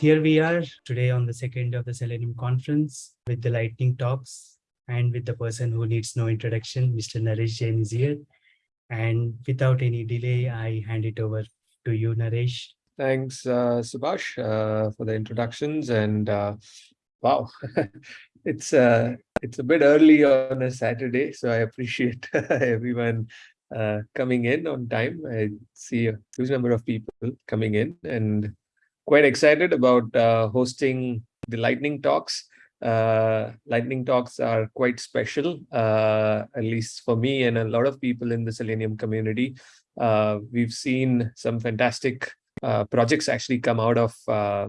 here we are today on the second of the Selenium conference with the lightning talks and with the person who needs no introduction, Mr. Naresh Jain is here. And without any delay, I hand it over to you, Naresh. Thanks, uh, Subhash, uh, for the introductions. And uh, wow, it's uh, it's a bit early on a Saturday, so I appreciate everyone uh, coming in on time. I see a huge number of people coming in and quite excited about uh, hosting the lightning talks. Uh, lightning talks are quite special, uh, at least for me and a lot of people in the Selenium community. Uh, we've seen some fantastic uh, projects actually come out of uh,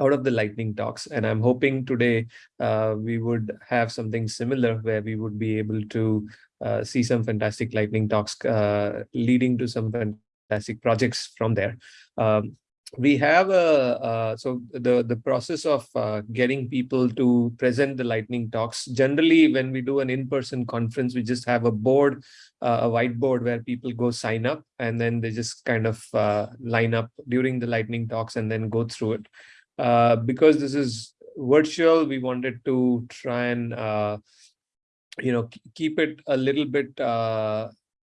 out of the lightning talks and i'm hoping today uh, we would have something similar where we would be able to uh, see some fantastic lightning talks uh, leading to some fantastic projects from there um, we have a uh, so the the process of uh, getting people to present the lightning talks. Generally when we do an in-person conference we just have a board uh, a whiteboard where people go sign up and then they just kind of uh, line up during the lightning talks and then go through it. Uh, because this is virtual we wanted to try and uh, you know keep it a little bit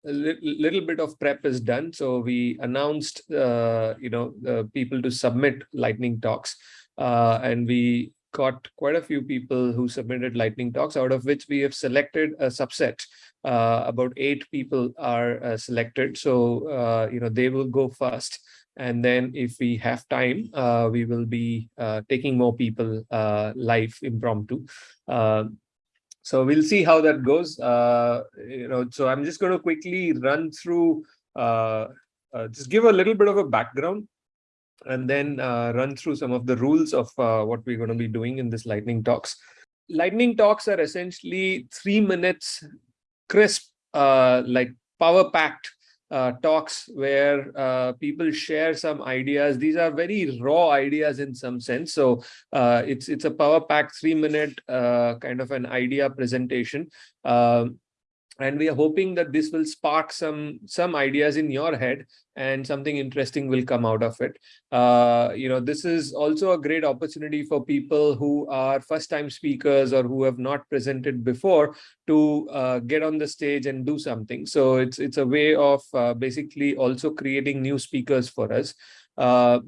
a little bit of prep is done. So we announced, uh, you know, uh, people to submit lightning talks uh, and we got quite a few people who submitted lightning talks out of which we have selected a subset. Uh, about eight people are uh, selected. So, uh, you know, they will go first. And then if we have time, we will be taking more people live impromptu. So we'll see how that goes. Uh, you know, so I'm just going to quickly run through, uh, uh, just give a little bit of a background and then uh, run through some of the rules of uh, what we're going to be doing in this lightning talks. Lightning talks are essentially three minutes crisp, uh, like power packed uh, talks where uh, people share some ideas. These are very raw ideas in some sense. So uh, it's it's a power pack three minute uh, kind of an idea presentation. Um, and we are hoping that this will spark some some ideas in your head and something interesting will come out of it. Uh, you know this is also a great opportunity for people who are first time speakers or who have not presented before to uh, get on the stage and do something. So it's it's a way of uh, basically also creating new speakers for us. Uh,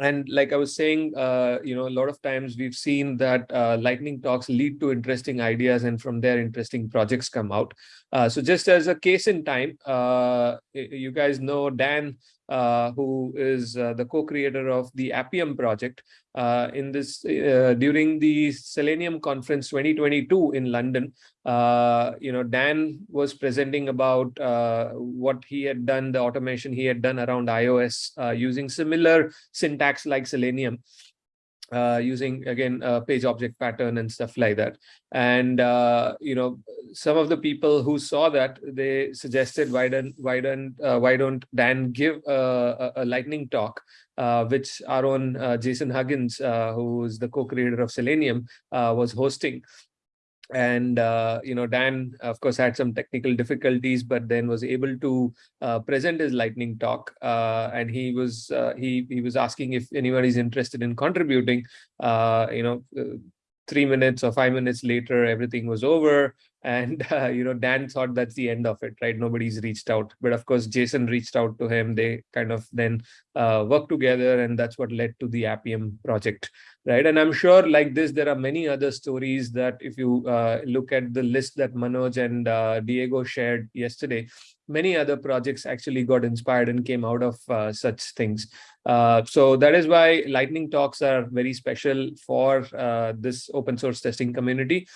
and like I was saying, uh, you know, a lot of times we've seen that uh, lightning talks lead to interesting ideas and from there interesting projects come out. Uh, so just as a case in time, uh, you guys know Dan uh, who is uh, the co-creator of the Appium project. Uh, in this, during the Selenium conference 2022 in London, you know, Dan was presenting about what he had done, the automation he had done around iOS using similar syntax like Selenium uh, using again a page object pattern and stuff like that. And uh, you know some of the people who saw that they suggested why don't why don't uh, why don't dan give a, a lightning talk uh, which our own uh, jason huggins uh, who is the co-creator of selenium was hosting and uh, you know dan of course had some technical difficulties but then was able to uh, present his lightning talk uh, and he was uh, he he was asking if anyone is interested in contributing. Uh, you know uh, three minutes or five minutes later everything was over and uh, you know dan thought that's the end of it right? Nobody's reached out. But of course jason reached out to him. They kind of then uh, worked together and that's what led to the appium project right? And i'm sure like this there are many other stories that if you uh, look at the list that manoj and uh, diego shared yesterday many other projects actually got inspired and came out of uh, such things. Uh, so that is why lightning talks are very special for this open source testing community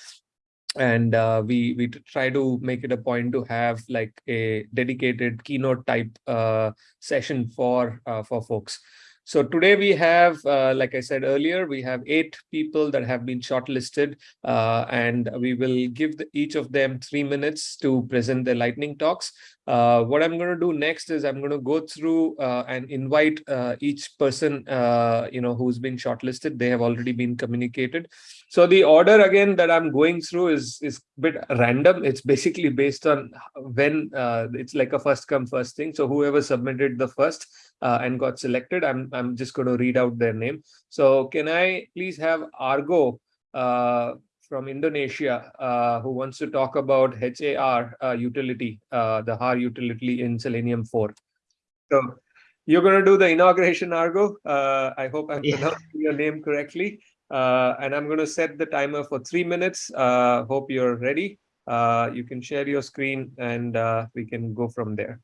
and uh, we we try to make it a point to have like a dedicated keynote type uh, session for uh, for folks so today we have, uh, like I said earlier, we have eight people that have been shortlisted, uh, and we will give the, each of them three minutes to present their lightning talks. Uh, what I'm going to do next is I'm going to go through uh, and invite uh, each person, uh, you know, who's been shortlisted. They have already been communicated. So the order again that I'm going through is is a bit random. It's basically based on when it's like a first come first thing. So whoever submitted the first and got selected, I'm I'm just going to read out their name. So can I please have Argo uh, from Indonesia uh, who wants to talk about HAR uh, utility, uh, the HAR utility in Selenium 4. So you're going to do the inauguration, Argo. Uh, I hope I'm Yeah. pronouncing your name correctly. Uh, and I'm going to set the timer for three minutes. Uh, hope you're ready. Uh, you can share your screen and uh, we can go from there.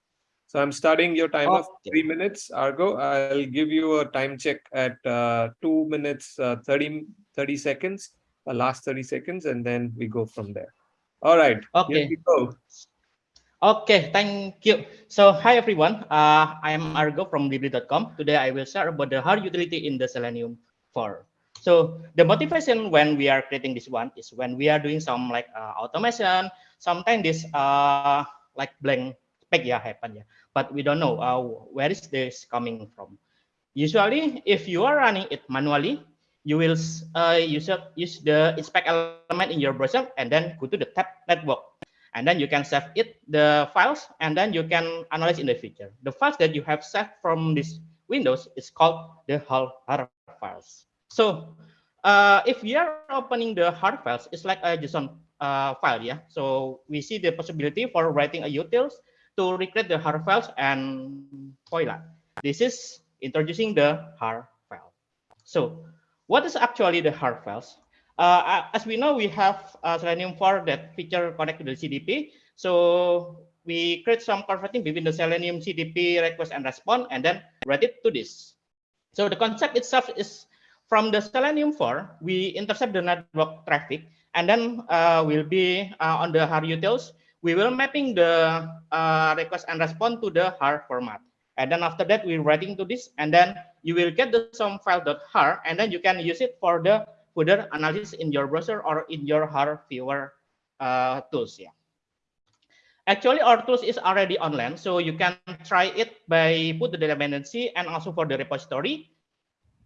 So I'm starting your timer for three minutes, Argo. I'll give you a time check at uh, two minutes, uh, 30, 30 seconds, last 30 seconds, and then we go from there. All right, here Okay. we go. Okay, thank you. So, hi everyone. Uh, I am Argo from Blibli.com. Today I will share about the HAR utility in the Selenium 4. So, the motivation when we are creating this one is when we are doing some like uh, automation. Sometimes this uh, like blank spec yeah happen yeah, but we don't know uh, where is this coming from. Usually, if you are running it manually, you will uh, use use the inspect element in your browser and then go to the tab network. And then you can save it the files and then you can analyze in the future. The files that you have saved from this windows is called the HAR files. So uh, if we are opening the HAR files it's like a json uh, file yeah? So we see the possibility for writing a utils to recreate the HAR files and voila. This is introducing the HAR file. So what is actually the HAR files uh, as we know, we have uh, Selenium 4 that feature connected to the CDP. So we create some converting between the Selenium CDP request and response, and then write it to this. So the concept itself is from the Selenium 4, we intercept the network traffic, and then uh, will be uh, on the HAR utils. We will mapping the uh, request and response to the HAR format. And then after that, we're writing to this, and then you will get the some file.har, and then you can use it for the further analysis in your browser or in your HAR viewer uh, tools. Yeah. Actually, our tools is already online, so you can try it by put the dependency and also for the repository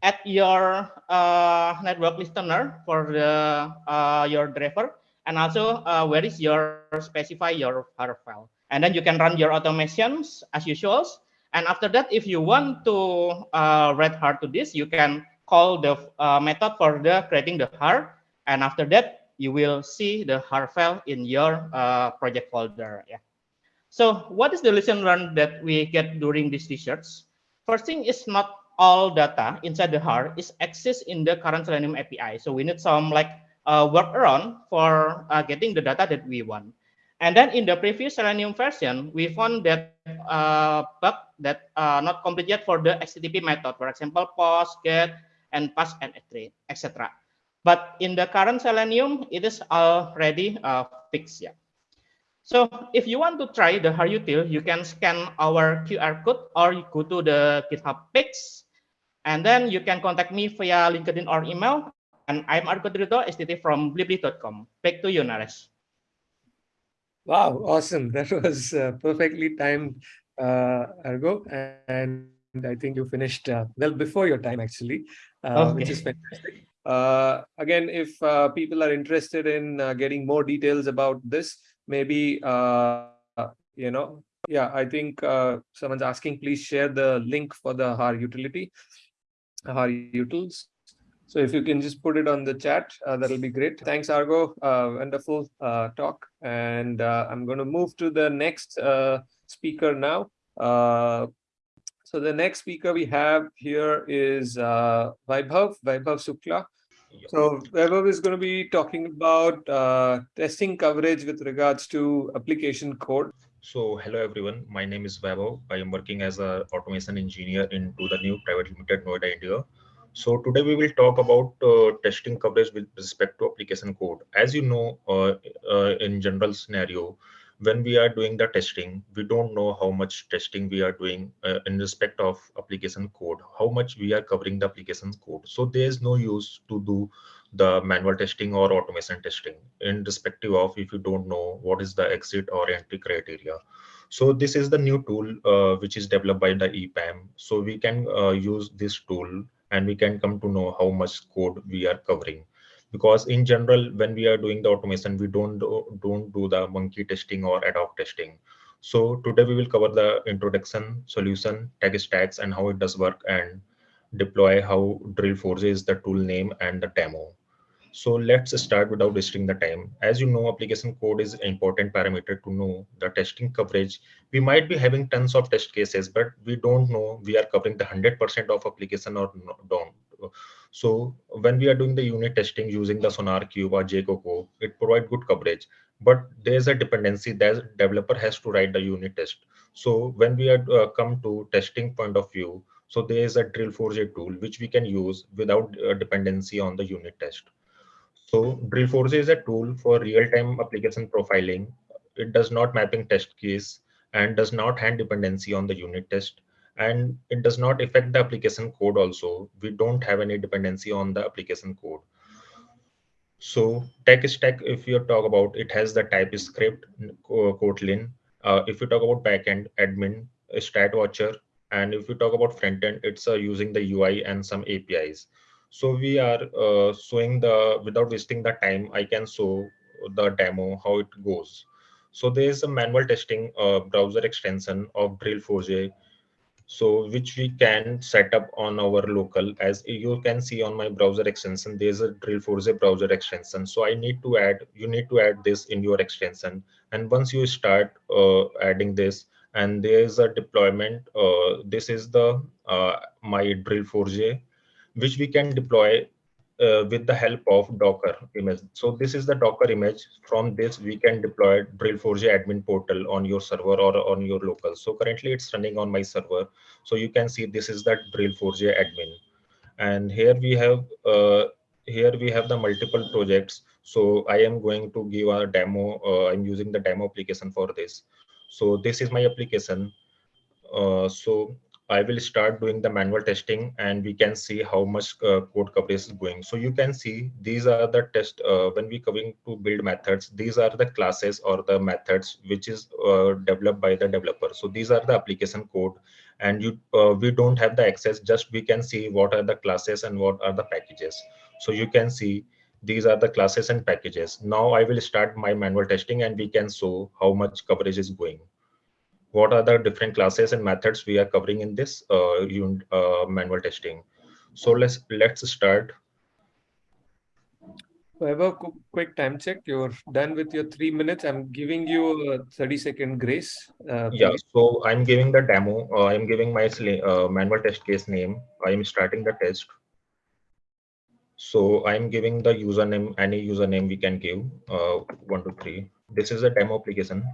at your uh, network listener for the uh, your driver, and also uh, where is your specify your HAR file, and then you can run your automations as usual. And after that, if you want to uh, write HAR to this, you can call the uh, method for the creating the HAR and after that you will see the HAR file in your uh, project folder yeah. So what is the lesson learned that we get during this research? First thing is not all data inside the HAR is accessed in the current selenium api so we need some like uh, workaround for uh, getting the data that we want and then in the previous selenium version we found that uh, bug that uh, not complete yet for the http method for example post get and pass and etc. But in the current Selenium, it is already uh, fixed. Yeah. So if you want to try the HARUtil, you can scan our QR code or you go to the GitHub page, and then you can contact me via LinkedIn or email. And I'm Argo Drito, STT from Blibli.com. Back to you, Naresh. Wow, awesome. That was uh, perfectly timed, uh, Argo. And I think you finished uh, well before your time, actually, uh, which is fantastic. Uh, again, if uh, people are interested in uh, getting more details about this, maybe, uh, you know, yeah, I think uh, someone's asking, please share the link for the HAR utility, HAR utils. So if you can just put it on the chat, uh, that'll be great. Thanks, Argo. Uh, wonderful uh, talk. And uh, I'm going to move to the next uh, speaker now. Uh, so the next speaker we have here is Vaibhav, Vaibhav Shukla. So Vaibhav is going to be talking about testing coverage with regards to application code. So hello everyone, my name is Vaibhav. I am working as an automation engineer into the new private limited Noida, India. So today we will talk about uh, testing coverage with respect to application code. As you know, uh, uh, in general scenario, when we are doing the testing, we don't know how much testing we are doing uh, in respect of application code, how much we are covering the application code. So there is no use to do the manual testing or automation testing in respective of if you don't know what is the exit or entry criteria. So this is the new tool uh, which is developed by the EPAM. So we can uh, use this tool and we can come to know how much code we are covering because in general when we are doing the automation we don't do, don't do the monkey testing or ad hoc testing so today we will cover the introduction solution tag stacks and how it does work and deploy how Drill4j is the tool name and the demo. So let's start without wasting the time. As you know, application code is an important parameter to know the testing coverage. We might be having tons of test cases, but we don't know we are covering the 100% of application or don't. So when we are doing the unit testing using the SonarQube or JaCoCo, it provides good coverage. But there's a dependency that developer has to write the unit test. So when we are uh, come to testing point of view, so there is a Drill4j tool which we can use without uh, dependency on the unit test. So Drill4j is a tool for real-time application profiling. It does not mapping test case and does not hand dependency on the unit test. And it does not affect the application code also. We don't have any dependency on the application code. So tech stack, if you talk about, it has the TypeScript, Kotlin. Uh, if you talk about backend, admin, StatWatcher, and if you talk about front end, it's uh, using the UI and some APIs. So we are uh, showing the, without wasting the time, I can show the demo, how it goes. So there is a manual testing uh, browser extension of Drill4j, so which we can set up on our local. As you can see on my browser extension, there's a Drill4j browser extension. So I need to add, you need to add this in your extension. And once you start uh, adding this, and there's a deployment, uh, this is the uh, my Drill4j which we can deploy uh, with the help of Docker image. So this is the Docker image. From this, we can deploy Drill4j admin portal on your server or on your local. So currently it's running on my server. So you can see this is that Drill4j admin. And here we have uh, here we have the multiple projects. So I am going to give a demo. Uh, I'm using the demo application for this. So this is my application. Uh, so I will start doing the manual testing and we can see how much uh, code coverage is going. So you can see these are the test uh, when we coming to build methods. These are the classes or the methods which is uh, developed by the developer. So these are the application code and you uh, we don't have the access. Just we can see what are the classes and what are the packages. So you can see these are the classes and packages. Now I will start my manual testing and we can show how much coverage is going what are the different classes and methods we are covering in this uh, uh, manual testing. So let's let's start. Have a quick time check. You're done with your three minutes. I'm giving you a 30 second grace. Uh, yeah, so I'm giving the demo. Uh, I'm giving my uh, manual test case name. I'm starting the test. So I'm giving the username, any username we can give, uh, one, two, three. This is a demo application.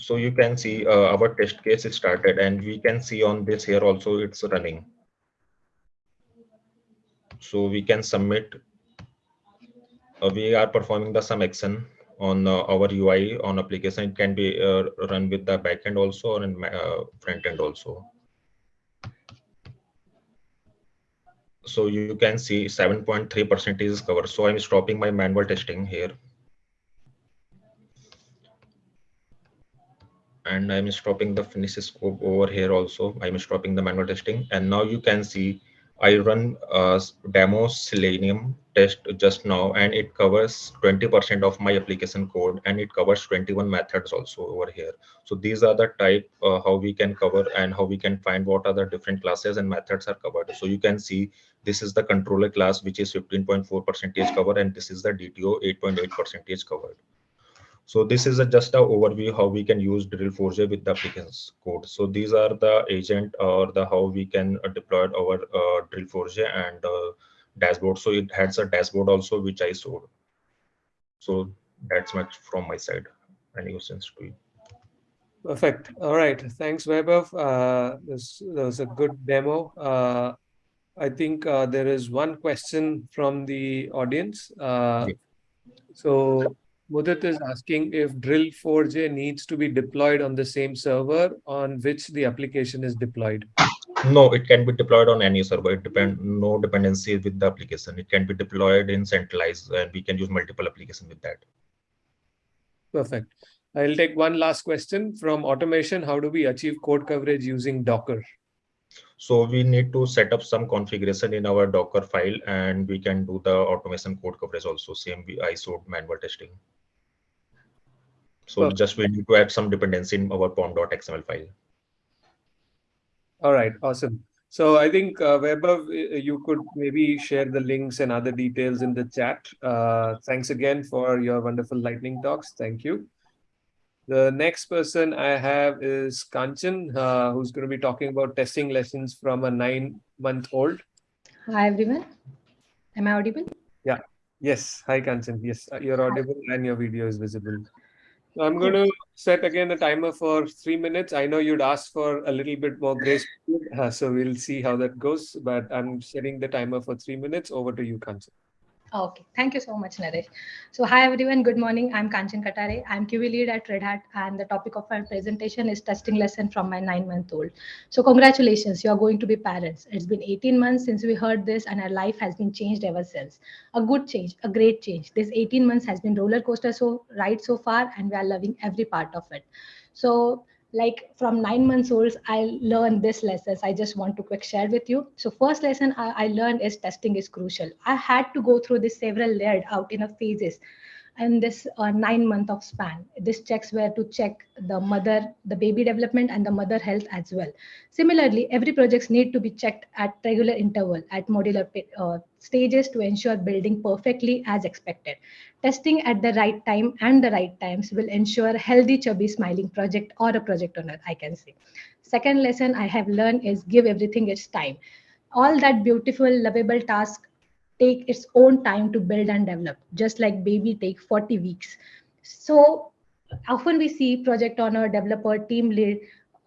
So you can see uh, our test case is started and we can see on this here also it's running. So we can submit uh, we are performing the some action on uh, our ui on application. It can be uh, run with the backend also or in uh, front end also. So you can see 7.3 percent is covered. So i'm stopping my manual testing here and I'm stopping the finish scope over here also. I'm stopping the manual testing. And now you can see I run a demo Selenium test just now, and it covers 20% of my application code, and it covers 21 methods also over here. So these are the type uh, how we can cover and how we can find what are the different classes and methods are covered. So you can see this is the controller class, which is 15.4 percentage cover, and this is the DTO 8.8 percentage covered. So this is a, just an overview how we can use Drill4j with the applications code. So these are the agent or the how we can uh, deploy our uh, Drill4j and uh, dashboard. So it has a dashboard also which I showed. So that's much from my side. Any questions to you? Perfect. All right. Thanks, Vaibhav. Uh, this, this was a good demo. Uh, I think uh, there is one question from the audience. Uh, so Mudit is asking if Drill4j needs to be deployed on the same server on which the application is deployed. No, it can be deployed on any server. It depend no dependency with the application. It can be deployed in centralized, and we can use multiple application with that. Perfect. I'll take one last question from automation. How do we achieve code coverage using Docker? So we need to set up some configuration in our Docker file, and we can do the automation code coverage also. Same we ISO manual testing. So just we need to add some dependency in our pom.xml file. All right, awesome. So I think uh, Vaibhav, uh, you could maybe share the links and other details in the chat. Uh, thanks again for your wonderful lightning talks. Thank you. The next person I have is Kanchan, uh, who's going to be talking about testing lessons from a nine-month-old. Hi, everyone. Am I audible? Yeah. Yes. Hi, Kanchan. Yes, uh, you're audible and your video is visible. I'm going to set again a timer for three minutes. I know you'd asked for a little bit more grace, uh, so we'll see how that goes. But I'm setting the timer for three minutes. Over to you, Kanchan. Okay, thank you so much, Naresh. So hi everyone, good morning. I'm Kanchan Katare. I'm QA lead at Red Hat and the topic of my presentation is testing lesson from my nine month old. So congratulations, you are going to be parents. It's been 18 months since we heard this and our life has been changed ever since. A good change, a great change. This 18 months has been roller coaster so right so far and we are loving every part of it. So like from nine months old i learned this lessons. I just want to quick share with you. So first lesson I, I learned is testing is crucial. I had to go through this several layered out in a phases and this uh, nine month of span. This checks where to check the mother the baby development and the mother health as well. Similarly every projects need to be checked at regular interval at modular uh, stages to ensure building perfectly as expected testing at the right time and the right times will ensure healthy chubby smiling project or a project owner i can say second lesson i have learned is give everything its time all that beautiful lovable task take its own time to build and develop, just like baby take 40 weeks. So often we see project owner, developer, team lead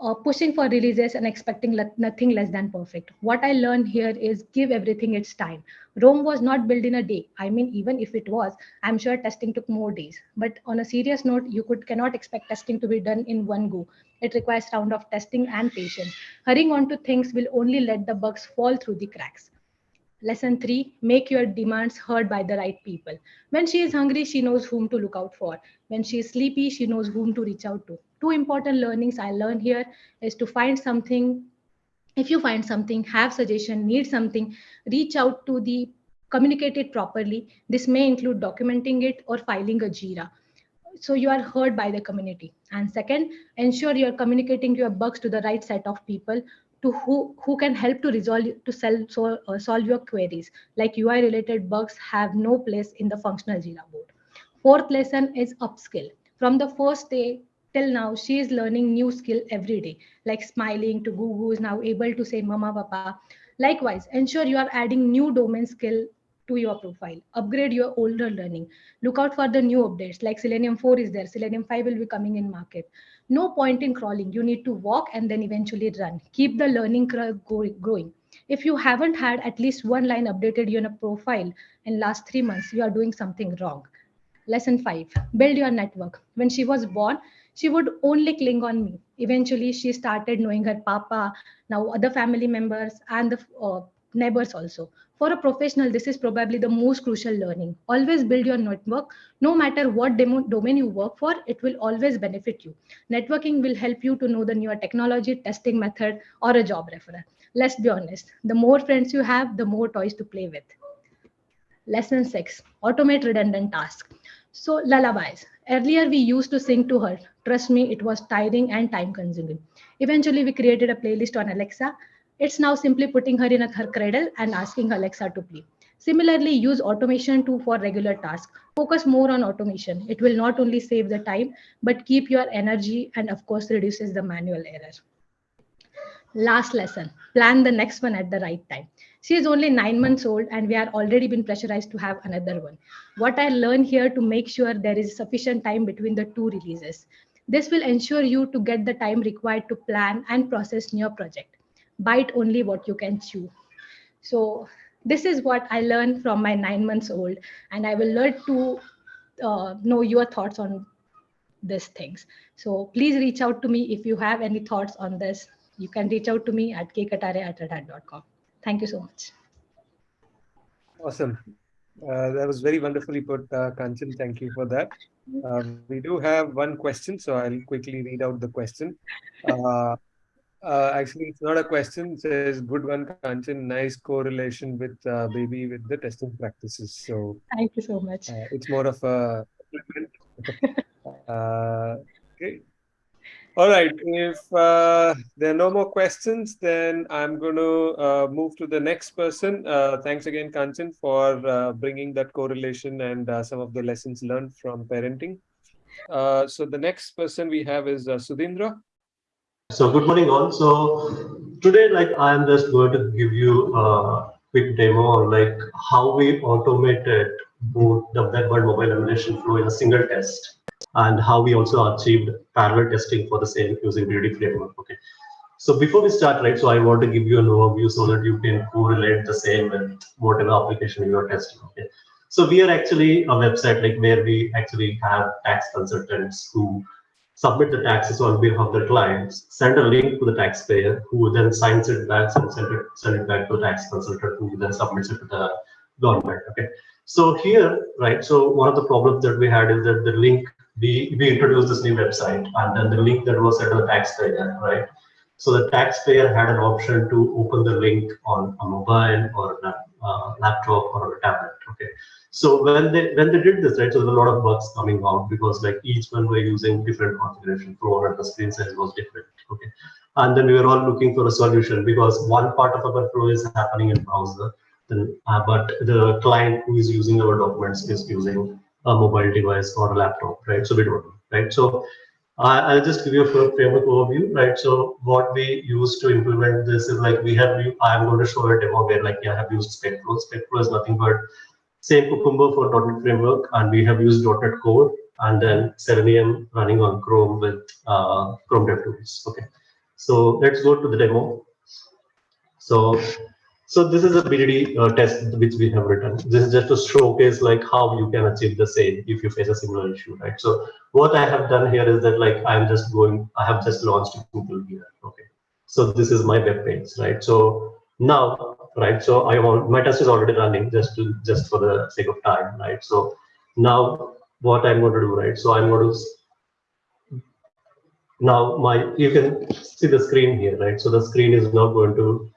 uh, pushing for releases and expecting le nothing less than perfect. What I learned here is give everything its time. Rome was not built in a day. I mean, even if it was, I'm sure testing took more days. But on a serious note, you could cannot expect testing to be done in one go. It requires round of testing and patience. Hurrying on to things will only let the bugs fall through the cracks. Lesson three, make your demands heard by the right people. When she is hungry, she knows whom to look out for. When she is sleepy, she knows whom to reach out to. Two important learnings I learned here is to find something. If you find something, have suggestion, need something, reach out to the communicate it properly. This may include documenting it or filing a JIRA so you are heard by the community and second ensure you're communicating your bugs to the right set of people to who, who can help to resolve to sell, so, uh, solve your queries. Like UI related bugs have no place in the functional Jira board. Fourth lesson is upskill. From the first day till now, she is learning new skill every day, like smiling to Google is now able to say mama, papa. Likewise, ensure you are adding new domain skill to your profile. Upgrade your older learning. Look out for the new updates like Selenium 4 is there. Selenium 5 will be coming in market no point in crawling. You need to walk and then eventually run. Keep the learning curve growing if you haven't had at least one line updated in a profile in last three months you are doing something wrong. Lesson five build your network. When she was born she would only cling on me. Eventually she started knowing her papa now other family members and the uh, neighbors also. For a professional this is probably the most crucial learning. Always build your network. No matter what domain you work for it will always benefit you. Networking will help you to know the newer technology testing method or a job referral. Let's be honest the more friends you have the more toys to play with. Lesson 6 automate redundant tasks. So lullabies. Earlier we used to sing to her. Trust me it was tiring and time consuming eventually we created a playlist on alexa it's now simply putting her in a, her cradle and asking Alexa to play. Similarly, use automation too for regular tasks. Focus more on automation. It will not only save the time, but keep your energy and of course reduces the manual error. Last lesson, plan the next one at the right time. She is only nine months old and we are already been pressurized to have another one. What I learned here to make sure there is sufficient time between the two releases. This will ensure you to get the time required to plan and process your project bite only what you can chew. So this is what I learned from my nine months old, and I will learn to uh, know your thoughts on these things. So please reach out to me if you have any thoughts on this. You can reach out to me at kkatare at redhat.com. Thank you so much. Awesome. Uh, that was very wonderfully put, uh, Kanchan. Thank you for that. Uh, we do have one question, so I'll quickly read out the question. Uh, uh, actually, it's not a question. It says, good one, Kanchan. Nice correlation with uh, baby with the testing practices. So thank you so much. Uh, it's more of a uh, okay. All right. If uh, there are no more questions, then I'm going to uh, move to the next person. Uh, thanks again, Kanchan, for uh, bringing that correlation and uh, some of the lessons learned from parenting. Uh, so the next person we have is uh, Sudhindra. So good morning all. So today, like I am just going to give you a quick demo on like how we automated both the web and mobile emulation flow in a single test and how we also achieved parallel testing for the same using BDD framework. Okay. So before we start, right, so I want to give you an overview so that you can correlate the same with whatever application you are testing. Okay. So we are actually a website like where we actually have tax consultants who submit the taxes on behalf of their clients, send a link to the taxpayer who then signs it back and send it, send it back to the tax consultant who then submits it to the government. Okay. So here, right, so one of the problems that we had is that the link, we, we introduced this new website and then the link that was sent to the taxpayer, right? So the taxpayer had an option to open the link on a mobile or a uh, laptop or a tablet, okay? So when they when they did this, right, so there were a lot of bugs coming out because like each one were using different configuration flow and the screen size was different. Okay. And then we were all looking for a solution because one part of our flow is happening in browser, then uh, but the client who is using our documents is using a mobile device or a laptop, right? So we don't right? So I I'll just give you a framework overview, right? So what we use to implement this is like we have, I'm going to show a demo where like I have used SpecFlow. SpecFlow is nothing but same Cucumber for .NET Framework, and we have used .NET Core, and then Selenium running on Chrome with uh, Chrome DevTools. Okay, so let's go to the demo. So, so this is a BDD uh, test which we have written. This is just to showcase like how you can achieve the same if you face a similar issue, right? So what I have done here is that like I'm just going, I have just launched Google here. Okay, so this is my web page, right? So now right? So I want my test is already running just to just for the sake of time, right? So now what I'm going to do, right? So I'm going to now my you can see the screen here, right? So the screen is now going to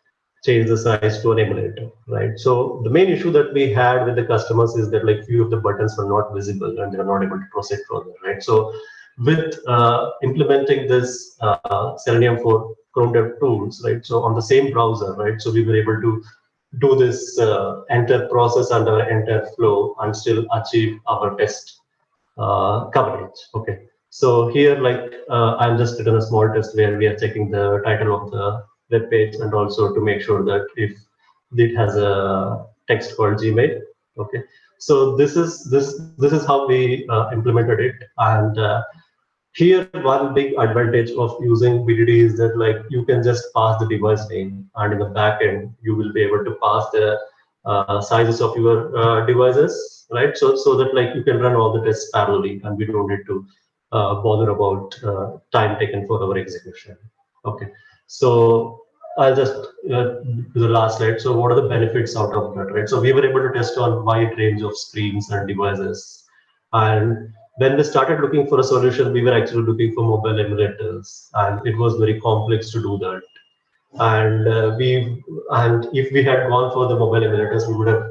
change the size to an emulator, right? So the main issue that we had with the customers is that like few of the buttons were not visible and they were not able to proceed further, right? So with uh, implementing this uh, Selenium for Chrome Dev Tools, right? So on the same browser, right? So we were able to do this uh, process under entire flow and still achieve our test uh, coverage. Okay. So here, like uh, I'm just written a small test where we are checking the title of the web page and also to make sure that if it has a text called Gmail. Okay. So this is this this is how we uh, implemented it and uh, here, one big advantage of using BDD is that like you can just pass the device name and in the backend, you will be able to pass the uh, sizes of your uh, devices, right? So, so that like you can run all the tests parallelly and we don't need to uh, bother about uh, time taken for our execution. Okay, so I'll just uh, do the last slide. So what are the benefits out of that, right? So we were able to test on wide range of screens and devices and when we started looking for a solution, we were actually looking for mobile emulators, and it was very complex to do that. And uh, we and if we had gone for the mobile emulators, we would have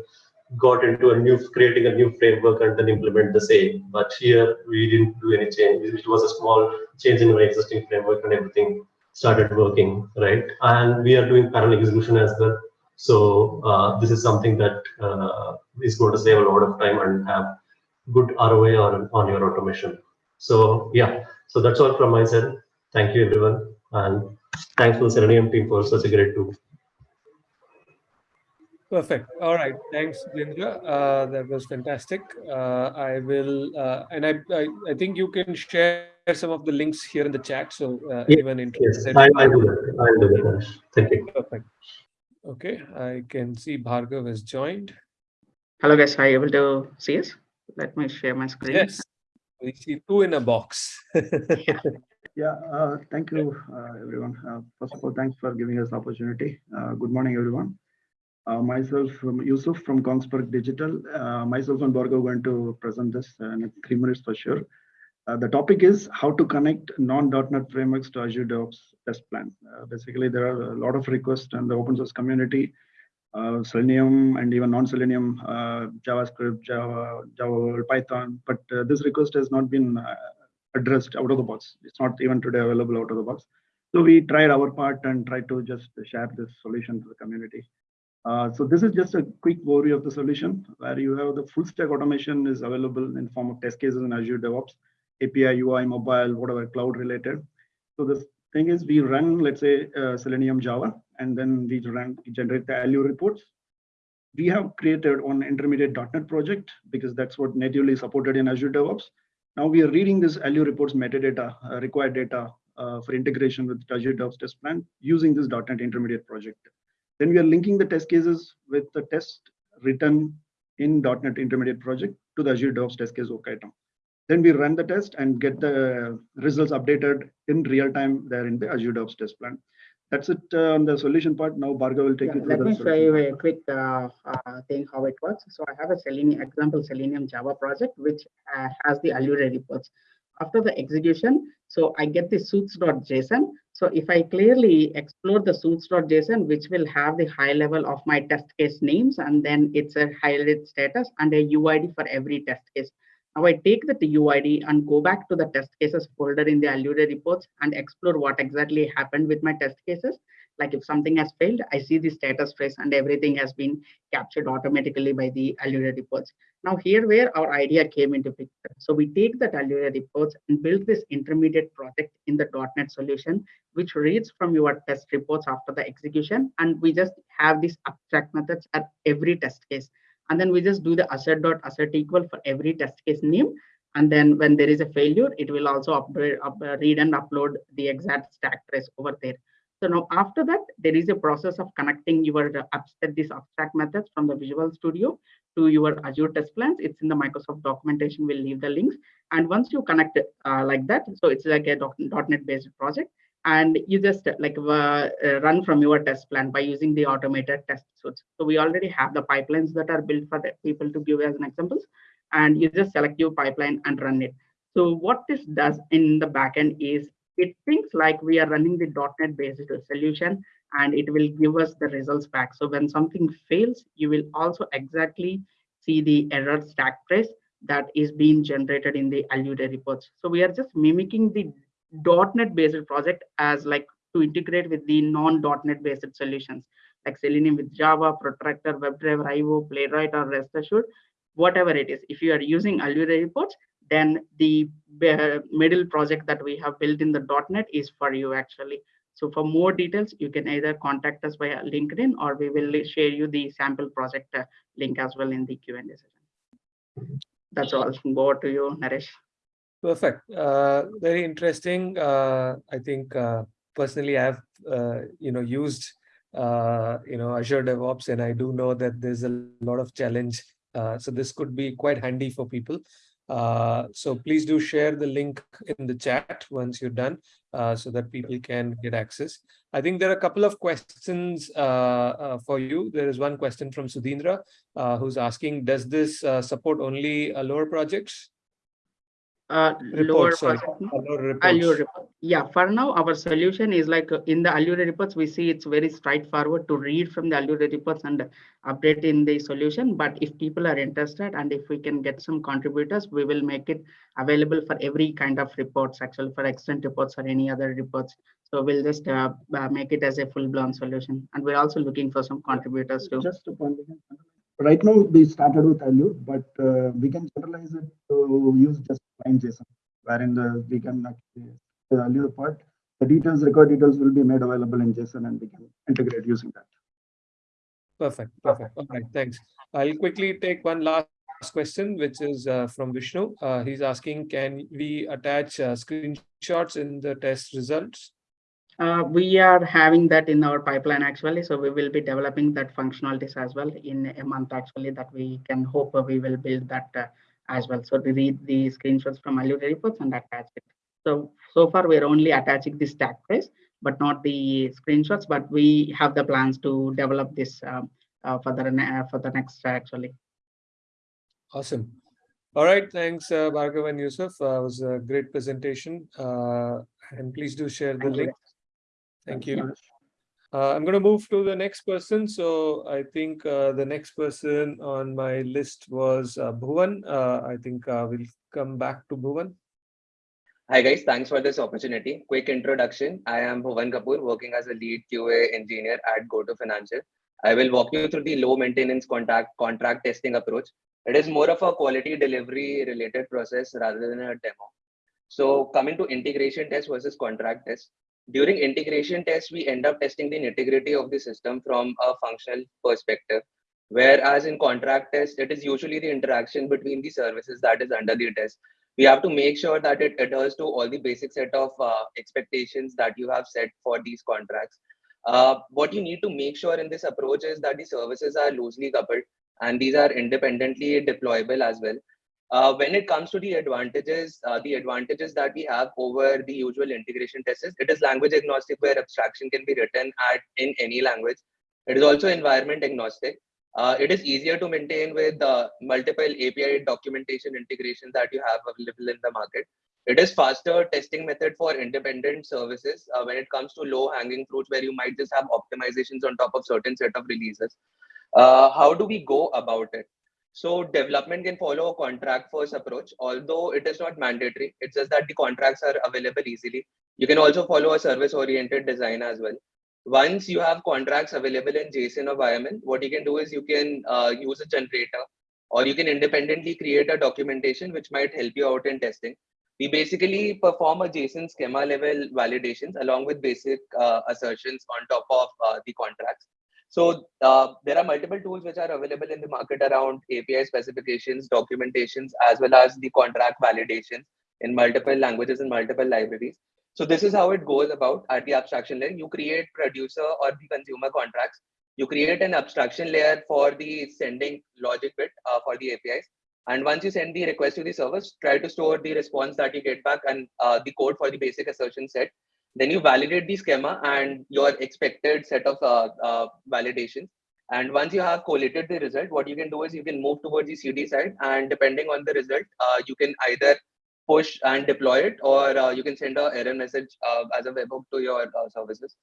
got into a new creating a new framework and then implement the same. But here we didn't do any change. It was a small change in our existing framework, and everything started working right. And we are doing parallel execution as well. So uh, this is something that uh, is going to save a lot of time and have good ROI on, on your automation. So yeah, so that's all from my side. Thank you everyone. And thanks to the Selenium team for such a great tool. Perfect. All right. Thanks, Sudhindra. Uh, that was fantastic. Uh, I will, uh, and I, I, I, think you can share some of the links here in the chat. So uh, yes, anyone interested. Yes, I, I do that. I do that. Thank you. Perfect. Okay. I can see Bhargav has joined. Hello, guys. Are you able to see us? Let me share my screen. Yes, we see two in a box. yeah. Yeah, uh, thank you, uh, everyone. Uh, first of all, thanks for giving us the opportunity. Uh, good morning, everyone. Uh, myself, um, Yusuf from Kongsberg Digital. Uh, myself and Bhargav are going to present this in three minutes for sure. the topic is how to connect non-.NET frameworks to Azure DevOps test plan. basically, there are a lot of requests in the open source community uh, Selenium and even non-Selenium, uh, JavaScript, Java, Java, Python. But uh, this request has not been addressed out of the box. It's not even today available out of the box. So we tried our part and tried to just share this solution to the community. Uh, so this is just a quick overview of the solution where you have the full stack automation is available in form of test cases in Azure DevOps, API, UI, mobile, whatever cloud related. So the thing is we run, let's say, uh, Selenium Java, and then we run, generate the Allure reports. We have created one intermediate .NET project because that's what natively supported in Azure DevOps. Now we are reading this Allure reports metadata, uh, required data uh, for integration with Azure DevOps test plan using this .NET intermediate project. Then we are linking the test cases with the test written in .NET Intermediate project to the Azure DevOps test case work item. Then we run the test and get the results updated in real time there in the Azure DevOps test plan. That's it uh, on the solution part. Now Bhargav will take Yeah, you through let me show you a quick uh, uh, thing how it works. So I have a Selenium example Selenium Java project which uh, has the Allure reports. After the execution, so I get the suits.json. So if I clearly explore the suits.json, which will have the high level of my test case names, and then it's a highlighted status and a UID for every test case. Now I take that UID and go back to the test cases folder in the Allure reports and explore what exactly happened with my test cases. Like if something has failed, I see the status trace and everything has been captured automatically by the Allure reports. Now here where our idea came into picture. So we take the Allure reports and build this intermediate project in the .NET solution, which reads from your test reports after the execution. And we just have these abstract methods at every test case. And then we just do the assert dot assert equal for every test case name. And then when there is a failure, it will also upgrade, up, uh, read and upload the exact stack trace over there. So now after that, there is a process of connecting your abstract, these abstract methods from the Visual Studio to your Azure test plans. It's in the Microsoft documentation. We'll leave the links. And once you connect it uh, like that, so it's like a .NET based project, and you just uh, like uh, uh, run from your test plan by using the automated test suites. So we already have the pipelines that are built for the people to give as an examples, and you just select your pipeline and run it. So what this does in the backend is it thinks like we are running the .NET based solution and it will give us the results back. So when something fails, you will also exactly see the error stack trace that is being generated in the Allure reports. So we are just mimicking the .NET based project as like to integrate with the non-.NET based solutions like Selenium with Java, Protractor, WebDriver, IO, Playwright, or Rest Assured, whatever it is. If you are using Allure reports, then the middle project that we have built in the .NET is for you actually. So for more details, you can either contact us via LinkedIn or we will share you the sample project uh, link as well in the Q&A session. That's all. Over to you, Naresh. Perfect. Uh, very interesting. Uh, I think uh, personally, I've uh, you know used uh, you know Azure DevOps, and I do know that there's a lot of challenge. Uh, so this could be quite handy for people. Uh, so please do share the link in the chat once you're done uh, so that people can get access. I think there are a couple of questions uh, uh for you. There is one question from Sudhindra uh, who's asking, does this uh, support only lower projects? Uh, lower Allure Allure report. Yeah, for now, our solution is like uh, in the Allure reports, we see it's very straightforward to read from the Allure reports and update in the solution. But if people are interested and if we can get some contributors, we will make it available for every kind of reports, actually for extent reports or any other reports. So we'll just uh, uh make it as a full blown solution. And we're also looking for some contributors too. Just a point right now we started with Allure, but uh, we can generalize it to use just plain JSON, wherein the we can actually the Allure part, the details, record details will be made available in JSON and we can integrate using that. Perfect, perfect. All right, thanks. I'll quickly take one last question, which is uh, from Vishnu. Uh, he's asking, can we attach uh, screenshots in the test results? Uh, we are having that in our pipeline actually. So we will be developing that functionalities as well in a month actually that we can hope we will build that uh, as well. So we read the screenshots from Allure reports and attach it. So, so far we're only attaching the stack trace, but not the screenshots, but we have the plans to develop this um, uh, for, the, uh, for the next actually. Awesome. All right, thanks uh, Bhargav and Yusuf. Uh, it was a great presentation. Uh, and please do share the Thank link. You. Thank you. Uh, I'm going to move to the next person. So I think uh, the next person on my list was uh, Bhuvan. Uh, I think uh, we'll come back to Bhuvan. Hi guys, thanks for this opportunity. Quick introduction. I am Bhuvan Kapoor, working as a lead QA engineer at GoTo Financial. I will walk you through the low maintenance contract contract testing approach. It is more of a quality delivery related process rather than a demo. So coming to integration test versus contract test. During integration tests, we end up testing the integrity of the system from a functional perspective. Whereas in contract tests, it is usually the interaction between the services that is under the test we have to make sure that it adheres to all the basic set of uh, expectations that you have set for these contracts. Uh, what you need to make sure in this approach is that the services are loosely coupled and these are independently deployable as well. Uh, when it comes to the advantages, uh, the advantages that we have over the usual integration tests, it is language agnostic where abstraction can be written at in any language. It is also environment agnostic. Uh, it is easier to maintain with uh, multiple API documentation integration that you have available in the market. It is faster testing method for independent services uh, when it comes to low hanging fruits where you might just have optimizations on top of certain set of releases. Uh, how do we go about it? So development can follow a contract first approach, although it is not mandatory. It's just that the contracts are available easily. You can also follow a service oriented design as well once you have contracts available in JSON or YAML, what you can do is you can uh, use a generator or you can independently create a documentation which might help you out in testing. We basically perform a JSON schema level validations along with basic uh, assertions on top of uh, the contracts. So uh, there are multiple tools which are available in the market around API specifications, documentations, as well as the contract validations in multiple languages and multiple libraries. So this is how it goes about at the abstraction layer. You create producer or the consumer contracts. You create an abstraction layer for the sending logic bit uh, for the APIs. And once you send the request to the service, try to store the response that you get back and uh, the code for the basic assertion set. Then you validate the schema and your expected set of uh, uh validations. And once you have collated the result, what you can do is you can move towards the CD side. And depending on the result, uh, you can either push and deploy it, or uh, you can send a error message uh, as a webhook to your uh, services.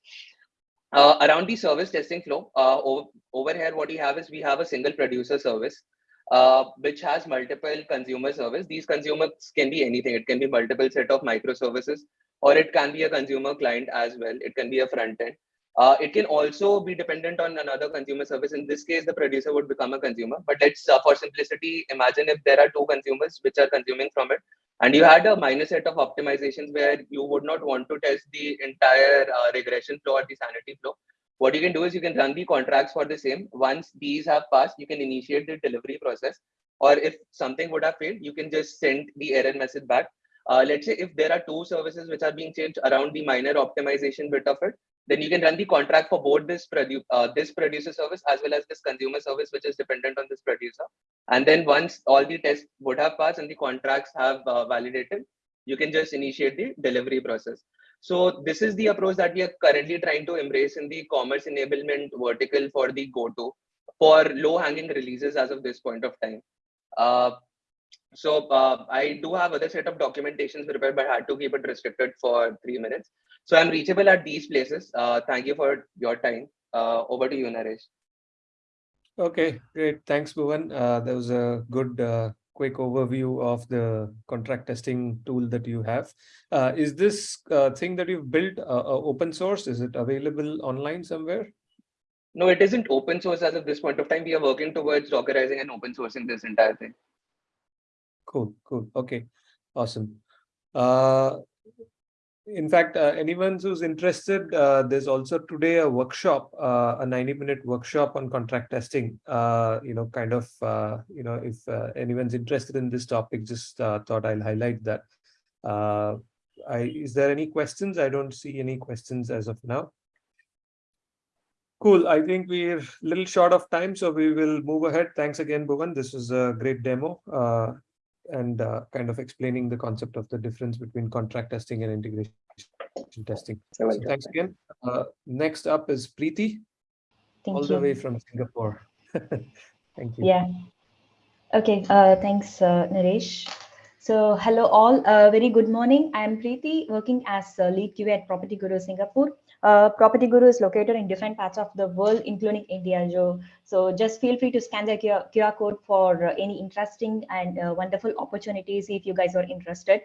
Uh, around the service testing flow, uh, over, over, here, what we have is we have a single producer service, which has multiple consumer service. These consumers can be anything. It can be multiple set of microservices, or it can be a consumer client as well. It can be a front end. Uh, it can also be dependent on another consumer service. In this case, the producer would become a consumer. But let's, uh, for simplicity, imagine if there are two consumers which are consuming from it and you had a minor set of optimizations where you would not want to test the entire uh, regression flow or the sanity flow. What you can do is you can run the contracts for the same. Once these have passed, you can initiate the delivery process. Or if something would have failed, you can just send the error message back. Uh, let's say if there are two services which are being changed around the minor optimization bit of it, then you can run the contract for both this produ uh, this producer service as well as this consumer service which is dependent on this producer. And then once all the tests would have passed and the contracts have uh, validated you can just initiate the delivery process. So this is the approach that we are currently trying to embrace in the commerce enablement vertical for the goto for low hanging releases as of this point of time. Uh, so uh, I do have other set of documentations prepared, but I had to keep it restricted for three minutes. So I'm reachable at these places. Uh, thank you for your time. Uh, over to you, Naresh. Okay, great. Thanks, Bhuvan. Uh, that was a good uh, quick overview of the contract testing tool that you have. Uh, is this thing that you've built open source? Is it available online somewhere? No, it isn't open source as of this point of time. We are working towards dockerizing and open sourcing this entire thing. Cool, cool. Okay, awesome. Uh, in fact, uh, anyone who's interested, uh, there's also today a workshop, uh, a 90 minute workshop on contract testing. Uh, you know, kind of, uh, you know, if uh, anyone's interested in this topic, just thought I'll highlight that. I, is there any questions? I don't see any questions as of now. Cool. I think we're a little short of time, so we will move ahead. Thanks again, Bhuvan. This was a great demo and uh, kind of explaining the concept of the difference between contract testing and integration testing. So thanks again. Uh, next up is Preeti, Thank all you. the way from Singapore. Thank you. Yeah. Okay. Uh, thanks, uh, Naresh. So hello all, uh, very good morning. I am Preeti working as uh, lead QA at Property Guru Singapore. Property Guru is located in different parts of the world, including India. Joe. So just feel free to scan the QR, QR code for uh, any interesting and uh, wonderful opportunities if you guys are interested.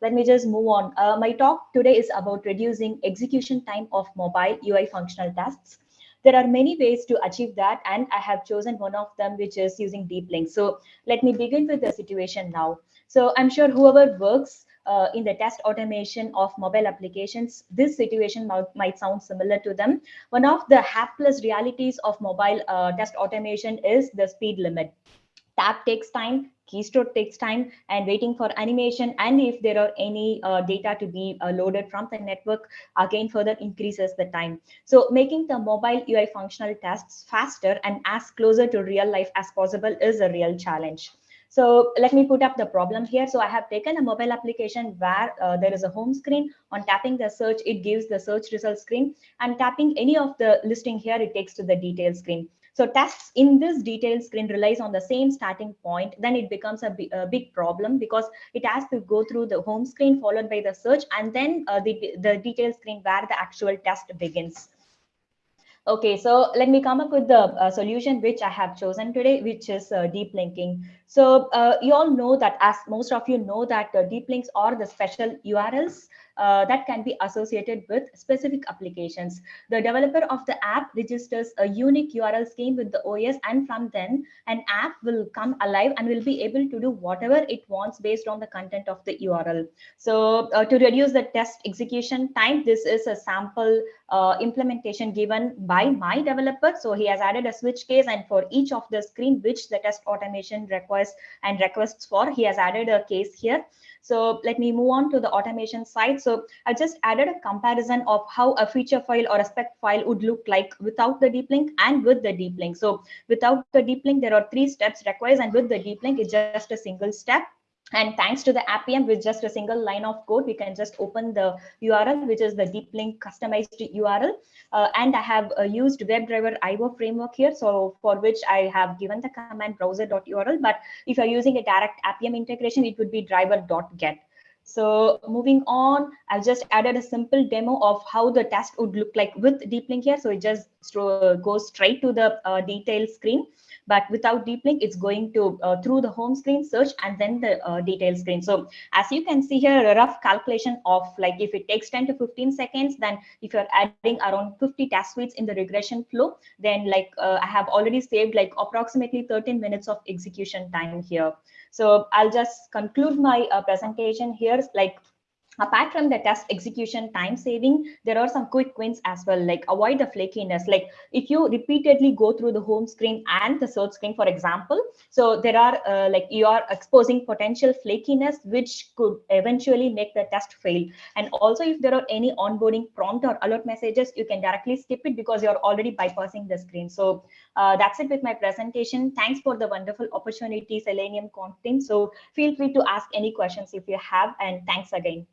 Let me just move on. Uh, my talk today is about reducing execution time of mobile UI functional tasks. There are many ways to achieve that, and I have chosen one of them, which is using deep links. So let me begin with the situation now. So I'm sure whoever works uh, in the test automation of mobile applications, this situation might, might, sound similar to them. One of the hapless realities of mobile uh, test automation is the speed limit. Tap takes time, keystroke takes time, and waiting for animation. And if there are any uh, data to be uh, loaded from the network, again further increases the time. So making the mobile UI functional tests faster and as closer to real life as possible is a real challenge. So let me put up the problem here. So I have taken a mobile application where uh, there is a home screen. On tapping the search, it gives the search result screen. And tapping any of the listing here, it takes to the detail screen. So tasks in this detail screen relies on the same starting point. Then it becomes a, a big problem because it has to go through the home screen followed by the search and then uh, the, the detail screen where the actual test begins. Okay, so let me come up with the uh, solution which I have chosen today, which is uh, deep linking. So uh, you all know that as most of you know that deep links are the special URLs uh, that can be associated with specific applications. The developer of the app registers a unique URL scheme with the OS and from then an app will come alive and will be able to do whatever it wants based on the content of the URL. So uh, to reduce the test execution time, this is a sample uh, implementation given by my developer. So he has added a switch case and for each of the screen which the test automation requests and requests for, he has added a case here. So let me move on to the automation side. So I just added a comparison of how a feature file or a spec file would look like without the deep link and with the deep link. So without the deep link, there are three steps required and with the deep link, it's just a single step. And thanks to the Appium with just a single line of code, we can just open the URL, which is the deep link customized URL. Uh, and I have uh, used WebDriver IO framework here, so for which I have given the command browser.url. But if you're using a direct Appium integration, it would be driver.get. So moving on, I've just added a simple demo of how the test would look like with deep link here. So it just goes straight to the uh, detail screen but without deep link it's going to uh, through the home screen search and then the uh, detail screen. So as you can see here a rough calculation of like if it takes 10 to 15 seconds then if you're adding around 50 task suites in the regression flow then like uh, i have already saved like approximately 13 minutes of execution time here. So i'll just conclude my uh, presentation here. Like apart from the test execution time saving there are some quick wins as well like avoid the flakiness. Like if you repeatedly go through the home screen and the search screen for example so there are uh, like you are exposing potential flakiness which could eventually make the test fail. And also if there are any onboarding prompt or alert messages you can directly skip it because you're already bypassing the screen. So uh, that's it with my presentation. Thanks for the wonderful opportunity selenium content. So feel free to ask any questions if you have and thanks again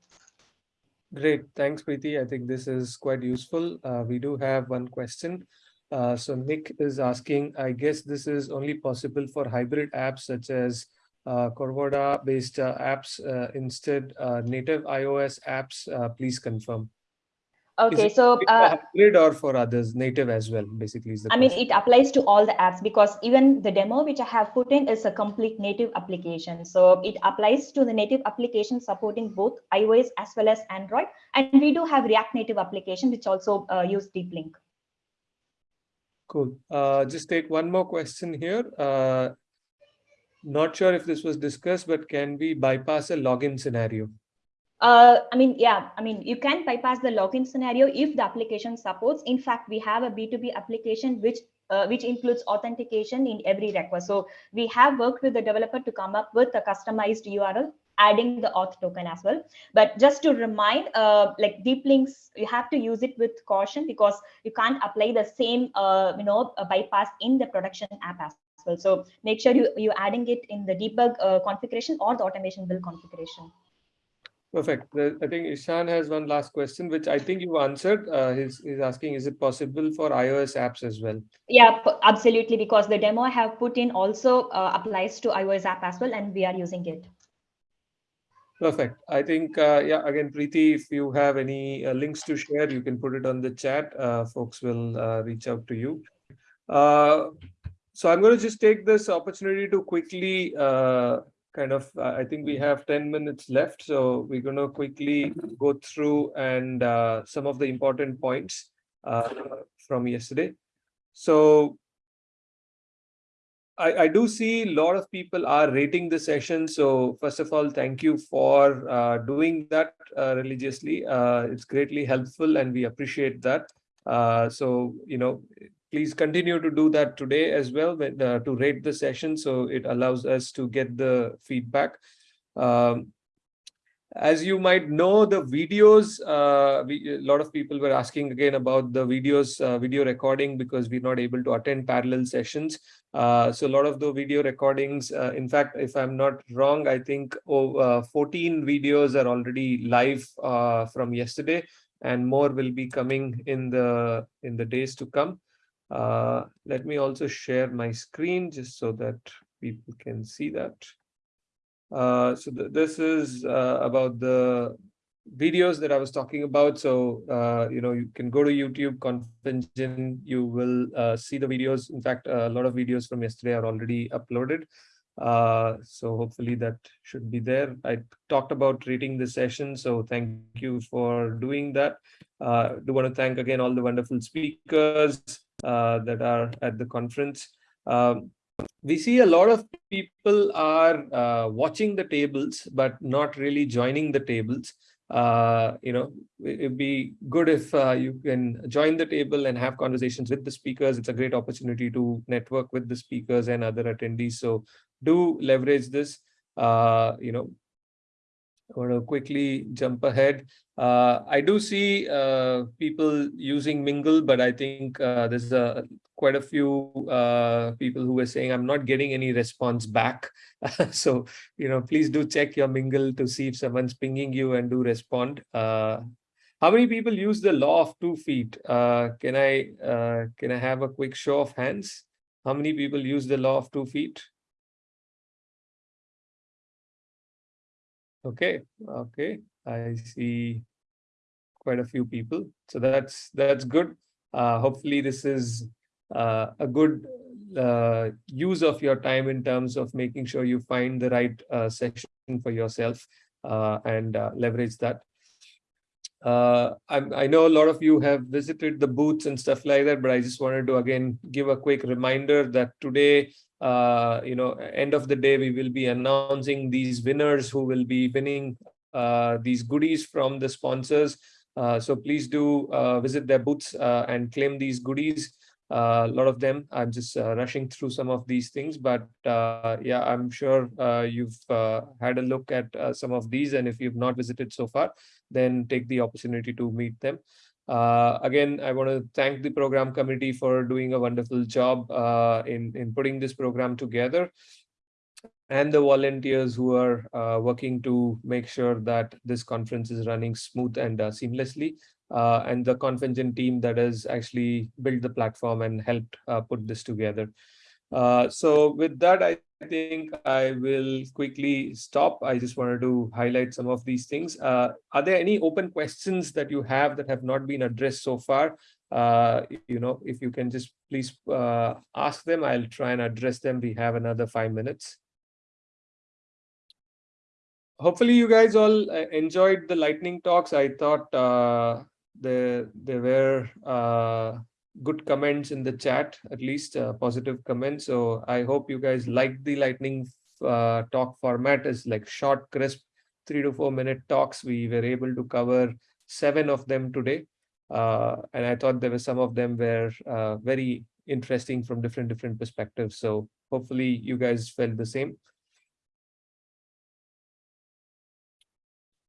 Great. Thanks, Preeti. I think this is quite useful. Uh, we do have one question. Uh, so Nick is asking, I guess this is only possible for hybrid apps such as uh, Cordova based uh, apps uh, instead uh, native iOS apps. Please confirm. Okay, so uh, hybrid or for others, native as well, basically. Is the I question. mean, it applies to all the apps because even the demo which I have put in is a complete native application. So it applies to the native application supporting both iOS as well as Android. And we do have React Native application which also uh, use Deep Link. Cool. Uh, just take one more question here. Uh, not sure if this was discussed, but can we bypass a login scenario? Uh, I mean, yeah, I mean, you can bypass the login scenario if the application supports. In fact, we have a B2B application which uh, which includes authentication in every request. So we have worked with the developer to come up with a customized URL adding the auth token as well. But just to remind, uh, like deep links, you have to use it with caution because you can't apply the same, uh, you know, bypass in the production app as well. So make sure you, you're adding it in the debug uh, configuration or the automation build configuration. Perfect. I think Ishan has one last question, which I think you answered. Uh, he's, he's asking, is it possible for iOS apps as well? Yeah, absolutely. Because the demo I have put in also uh, applies to iOS app as well, and we are using it. Perfect. I think, uh, yeah, again, Preeti, if you have any uh, links to share, you can put it on the chat. Uh, folks will uh, reach out to you. Uh, so I'm going to just take this opportunity to quickly uh, kind of, I think we have 10 minutes left. So we're going to quickly go through and some of the important points from yesterday. So I, I do see a lot of people are rating the session. So first of all, thank you for uh, doing that uh, religiously. Uh, it's greatly helpful and we appreciate that. Uh, so, you know, please continue to do that today as well uh, to rate the session. So it allows us to get the feedback. Um, as you might know, the videos, uh, we, a lot of people were asking again about the videos, uh, video recording, because we're not able to attend parallel sessions. Uh, so a lot of the video recordings, uh, in fact, if I'm not wrong, I think oh, uh, 14 videos are already live from yesterday, and more will be coming in the in the days to come. Let me also share my screen just so that people can see that. Uh, so th this is uh, about the videos that I was talking about. So, uh, you know, you can go to YouTube Conf-Engine, you will uh, see the videos. In fact, a lot of videos from yesterday are already uploaded. Uh, so hopefully that should be there. I talked about rating the session, so thank you for doing that. Uh, do want to thank again all the wonderful speakers uh, that are at the conference. Um, we see a lot of people are uh, watching the tables, but not really joining the tables. Uh, you know, it'd be good if uh, you can join the table and have conversations with the speakers. It's a great opportunity to network with the speakers and other attendees. So do leverage this. Uh, you know, I want to quickly jump ahead. Uh, I do see uh, people using Mingle, but I think uh, there's a, quite a few uh, people who were saying, I'm not getting any response back. so, you know, please do check your Mingle to see if someone's pinging you and do respond. Uh, how many people use the law of two feet? Uh, can I can I have a quick show of hands? How many people use the law of two feet? Okay, okay, I see quite a few people. So that's that's good. Uh, hopefully this is uh, a good uh, use of your time in terms of making sure you find the right uh, session for yourself uh, and uh, leverage that. I, I know a lot of you have visited the booths and stuff like that, but I just wanted to again give a quick reminder that today uh, you know, end of the day, we will be announcing these winners who will be winning uh, these goodies from the sponsors. Uh, so please do uh, visit their booths uh, and claim these goodies. Uh, a lot of them, I'm just rushing through some of these things, but yeah, I'm sure you've had a look at some of these. And if you've not visited so far, then take the opportunity to meet them. Uh, again, I want to thank the program committee for doing a wonderful job uh, in, in putting this program together and the volunteers who are uh, working to make sure that this conference is running smooth and uh, seamlessly uh, and the Conf-Engine team that has actually built the platform and helped uh, put this together. so with that, I think I will quickly stop. I just wanted to highlight some of these things. Uh, are there any open questions that you have that have not been addressed so far? Uh, you know, if you can just please uh, ask them, I'll try and address them. We have another five minutes. Hopefully you guys all uh, enjoyed the lightning talks. I thought uh, there, there were uh, good comments in the chat, at least uh, positive comments. So I hope you guys like the lightning uh, talk format is like short, crisp, three to four minute talks. We were able to cover seven of them today. Uh, and I thought there were some of them were uh, very interesting from different, different perspectives. So hopefully you guys felt the same.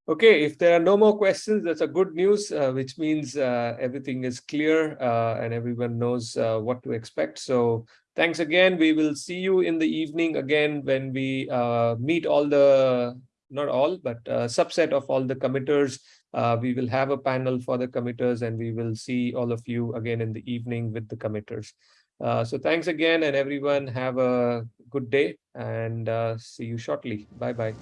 Okay, if there are no more questions, that's a good news, uh, which means uh, everything is clear uh, and everyone knows uh, what to expect. So thanks again. We will see you in the evening again when we uh, meet all the, not all, but a subset of all the committers. Uh, we will have a panel for the committers and we will see all of you again in the evening with the committers. so thanks again and everyone have a good day and see you shortly. Bye-bye.